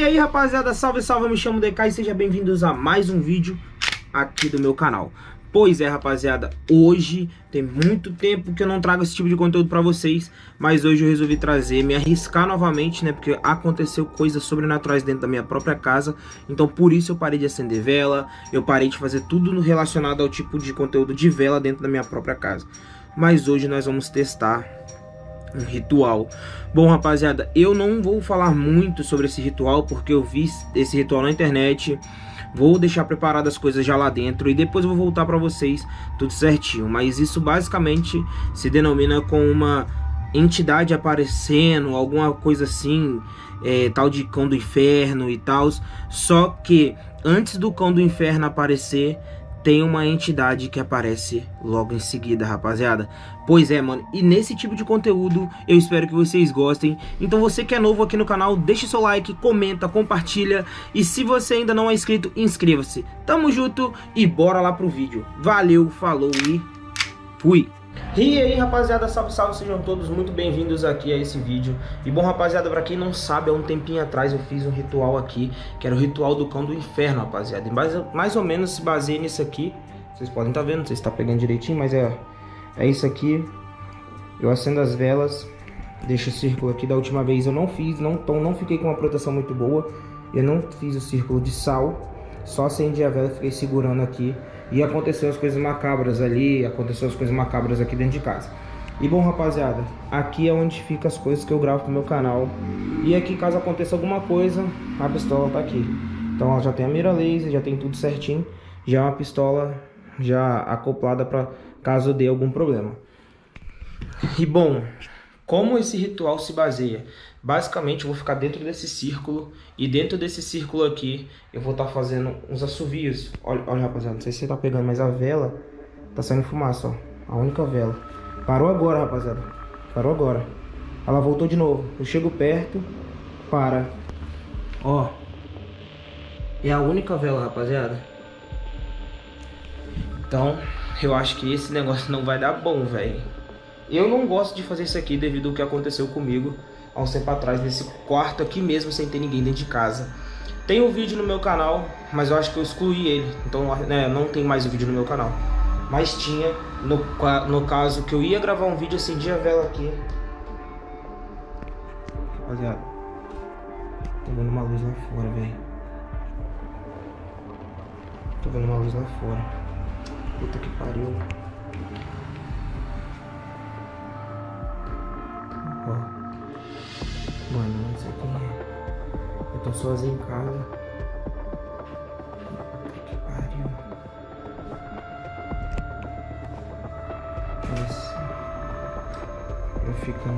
E aí rapaziada, salve salve, eu me chamo DK e sejam bem-vindos a mais um vídeo aqui do meu canal. Pois é rapaziada, hoje tem muito tempo que eu não trago esse tipo de conteúdo pra vocês Mas hoje eu resolvi trazer, me arriscar novamente, né, porque aconteceu coisas sobrenaturais dentro da minha própria casa Então por isso eu parei de acender vela, eu parei de fazer tudo relacionado ao tipo de conteúdo de vela dentro da minha própria casa. Mas hoje nós vamos testar um ritual. Bom, rapaziada, eu não vou falar muito sobre esse ritual porque eu vi esse ritual na internet. Vou deixar preparadas as coisas já lá dentro e depois vou voltar para vocês tudo certinho. Mas isso basicamente se denomina com uma entidade aparecendo, alguma coisa assim, é, tal de cão do inferno e tal. Só que antes do cão do inferno aparecer, tem uma entidade que aparece logo em seguida, rapaziada. Pois é, mano, e nesse tipo de conteúdo eu espero que vocês gostem. Então você que é novo aqui no canal, deixe seu like, comenta, compartilha. E se você ainda não é inscrito, inscreva-se. Tamo junto e bora lá pro vídeo. Valeu, falou e fui! E aí rapaziada, salve salve, sejam todos muito bem-vindos aqui a esse vídeo. E bom rapaziada, pra quem não sabe, há um tempinho atrás eu fiz um ritual aqui Que era o ritual do cão do inferno, rapaziada. E mais, mais ou menos se baseia nisso aqui. Vocês podem estar tá vendo, não sei se tá pegando direitinho, mas é, é isso aqui. Eu acendo as velas, deixo o círculo aqui. Da última vez eu não fiz, não, então não fiquei com uma proteção muito boa. Eu não fiz o círculo de sal. Só acendi a vela e fiquei segurando aqui e aconteceu as coisas macabras ali, aconteceu as coisas macabras aqui dentro de casa. E bom, rapaziada, aqui é onde fica as coisas que eu gravo pro meu canal. E aqui, caso aconteça alguma coisa, a pistola tá aqui. Então ela já tem a mira laser, já tem tudo certinho. Já é uma pistola já acoplada para caso dê algum problema. E bom, como esse ritual se baseia? Basicamente eu vou ficar dentro desse círculo e dentro desse círculo aqui eu vou estar tá fazendo uns assovios. Olha, olha rapaziada, não sei se você tá pegando, mas a vela tá saindo fumaça, ó. A única vela. Parou agora, rapaziada. Parou agora. Ela voltou de novo. Eu chego perto, para. Ó. É a única vela, rapaziada. Então, eu acho que esse negócio não vai dar bom, velho. Eu não gosto de fazer isso aqui devido ao que aconteceu comigo há um tempo atrás, nesse quarto aqui mesmo, sem ter ninguém dentro de casa. Tem um vídeo no meu canal, mas eu acho que eu excluí ele, então né, não tem mais o vídeo no meu canal. Mas tinha, no, no caso, que eu ia gravar um vídeo, acendi a vela aqui. Rapaziada, tô vendo uma luz lá fora, velho. Tô vendo uma luz lá fora. Puta que pariu. Tô sozinho em casa. Eu fico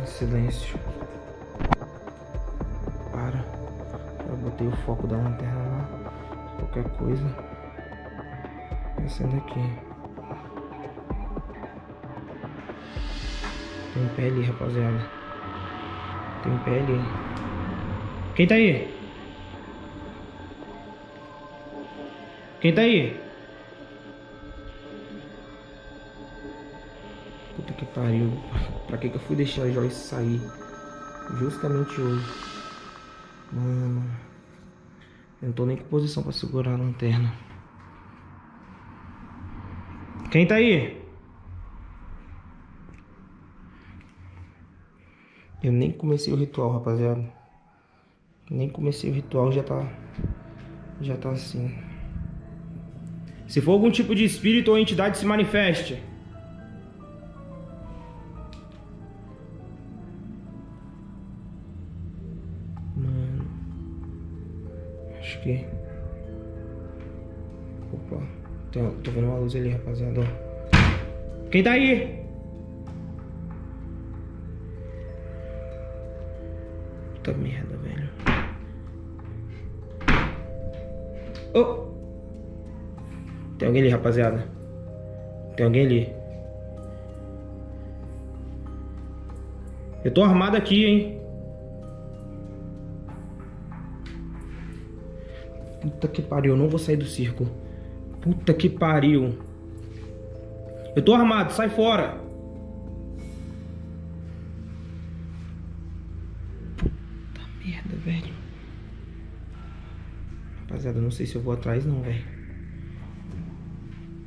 em silêncio. Para. Eu botei o foco da lanterna lá. Qualquer coisa. Acende aqui. Tem ali, rapaziada. Tem ali. Quem tá aí? Quem tá aí? Puta que pariu. Pra que que eu fui deixar a Joyce sair? Justamente hoje. Mano. Eu não tô nem com posição pra segurar a lanterna. Quem tá aí? Eu nem comecei o ritual, rapaziada. Nem comecei o ritual, já tá... Já tá assim. Se for algum tipo de espírito ou entidade, se manifeste. Mano. Acho que... Opa. Tô, tô vendo uma luz ali, rapaziada. Quem tá aí? Puta merda, velho. Oh! Tem alguém ali, rapaziada. Tem alguém ali. Eu tô armado aqui, hein. Puta que pariu, eu não vou sair do círculo. Puta que pariu. Eu tô armado, sai fora. merda, velho. Rapaziada, não sei se eu vou atrás não, velho.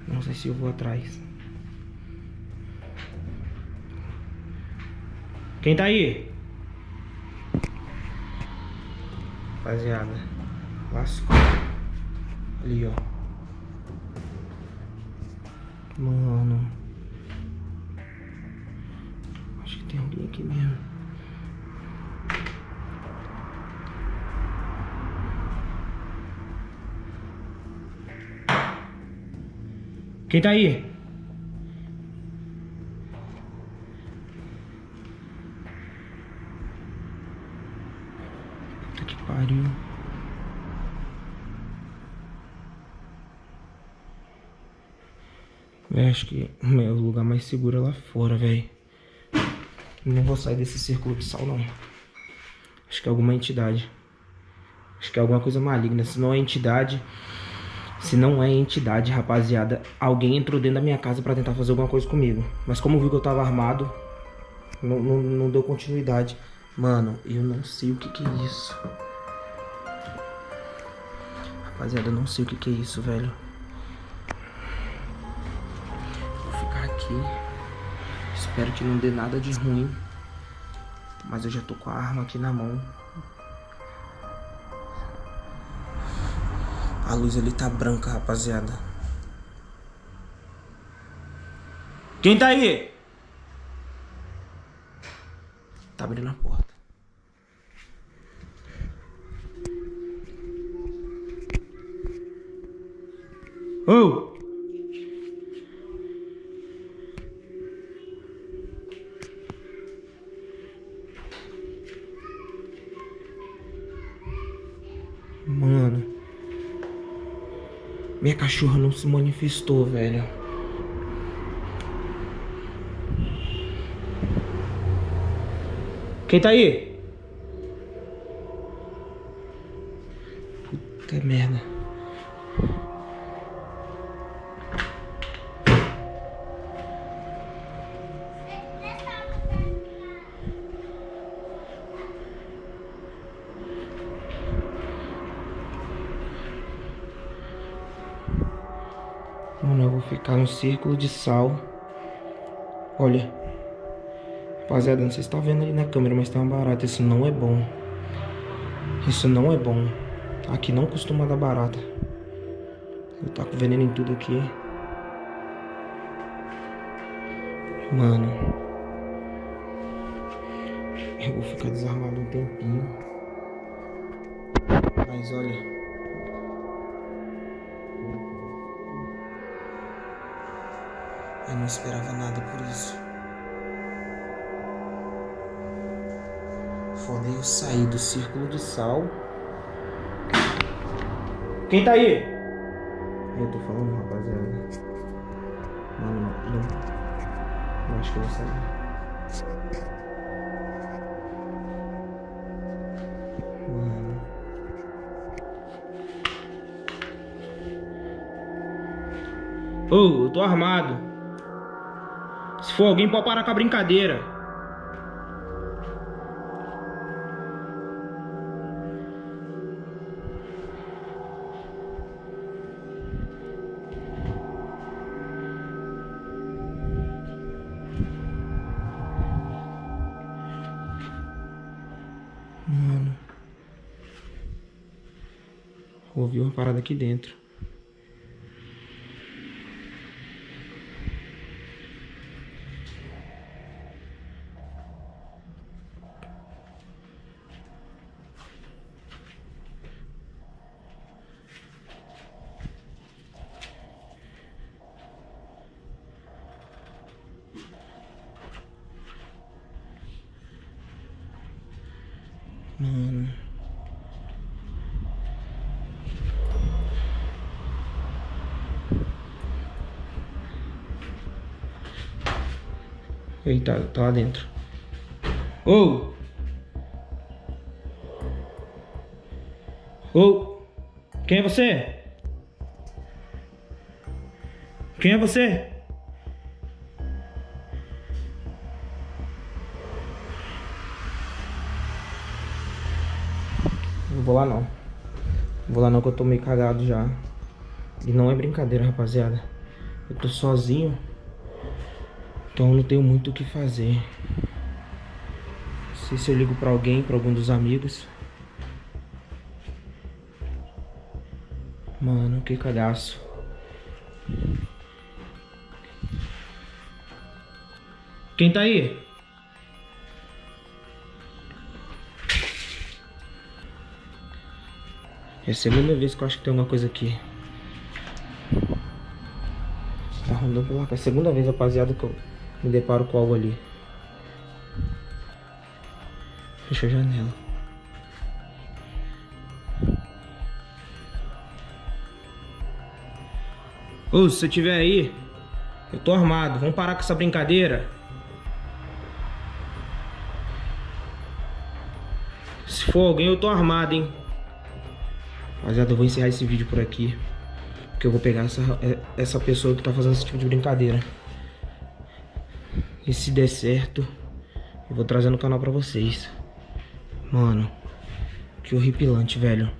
Não sei se eu vou atrás. Quem tá aí? Rapaziada. Lascou. Ali, ó. Mano. Acho que tem alguém aqui mesmo. Quem tá aí? Puta que pariu. Acho que é o lugar mais seguro é lá fora, velho. Não vou sair desse círculo de sal, não. Acho que é alguma entidade. Acho que é alguma coisa maligna. Se não é entidade... Se não é entidade, rapaziada, alguém entrou dentro da minha casa pra tentar fazer alguma coisa comigo. Mas como viu que eu tava armado, não, não, não deu continuidade. Mano, eu não sei o que que é isso. Rapaziada, eu não sei o que que é isso, velho. Vou ficar aqui. Espero que não dê nada de ruim. Mas eu já tô com a arma aqui na mão. A luz ali tá branca, rapaziada. Quem tá aí? Tá abrindo a porta. Ô! Oh! Minha cachorra não se manifestou, velho. Quem tá aí? Mano, eu vou ficar no círculo de sal. Olha. Rapaziada, não sei se tá vendo ali na câmera, mas tá uma barata. Isso não é bom. Isso não é bom. Aqui não costuma dar barata. Eu tá com veneno em tudo aqui. Mano. Eu vou ficar desarmado um tempinho. Mas olha... Eu não esperava nada por isso. Foda eu sair do círculo de sal. Quem tá aí? Eu tô falando, rapaziada. Mano, não. Eu acho que eu vou sair. Mano. Ô, oh, eu tô armado. Se for alguém, pode parar com a brincadeira. Mano. Ouvi uma parada aqui dentro. Mano. Eita, tá lá dentro. Ô! Oh. Ô! Oh. Quem é você? Quem é você? Vou lá não. Vou lá não que eu tô meio cagado já. E não é brincadeira, rapaziada. Eu tô sozinho. Então não tenho muito o que fazer. Não sei se eu ligo pra alguém, pra algum dos amigos. Mano, que cagaço. Quem tá aí? É a segunda vez que eu acho que tem alguma coisa aqui. Tá rondando pela. É a segunda vez, rapaziada, que eu me deparo com algo ali. Fecha a janela. Ô, se você tiver aí, eu tô armado. Vamos parar com essa brincadeira. Se for alguém, eu tô armado, hein. Rapaziada, eu vou encerrar esse vídeo por aqui. Porque eu vou pegar essa, é, essa pessoa que tá fazendo esse tipo de brincadeira. E se der certo, eu vou trazer no canal pra vocês. Mano, que horripilante, velho.